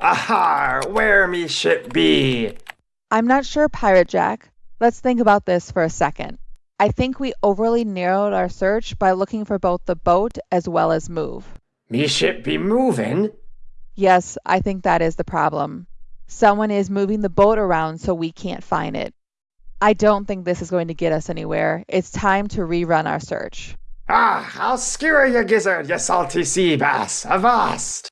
Aha! Where me ship be? I'm not sure, Pirate Jack. Let's think about this for a second. I think we overly narrowed our search by looking for both the boat as well as move. Me ship be moving? Yes, I think that is the problem. Someone is moving the boat around so we can't find it. I don't think this is going to get us anywhere. It's time to rerun our search. Ah, I'll skewer you gizzard, you salty sea bass. Avast!